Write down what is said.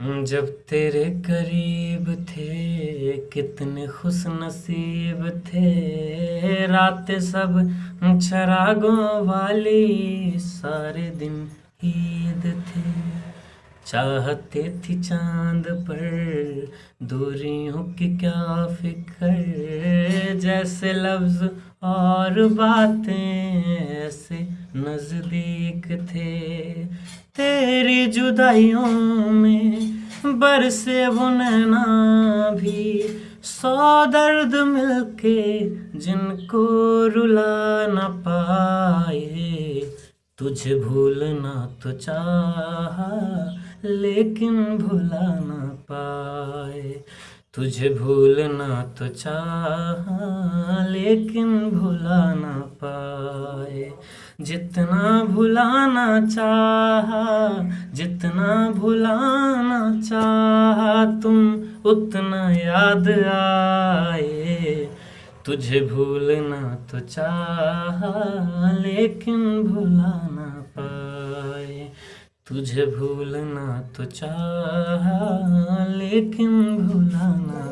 जब तेरे करीब थे, कितने खुश नसीब थे। रात सब चरागों वाली, सारे दिन ईद थे। चाहते थी चाँद पर दूरियों की क्या फ़िक्र। जैसे लफ्ज और बातें, ऐसे नज़दीक थे। तेरी जुदाइयों में बरसे वो नैना भी, सौ दर्द मिलके जिनको रुला न पाए। तुझे भूलना तो चाहा, लेकिन भुला न पाए। तुझे भूलना तो चाहा, लेकिन भुला न पाए। जितना भुलाना चाहा, जितना भुलाना चाहा तुम उतना याद आए। तुझे भूलना तो चाह, लेकिन भुला ना पाए। तुझे भूलना तो चाह, लेकिन भुला ना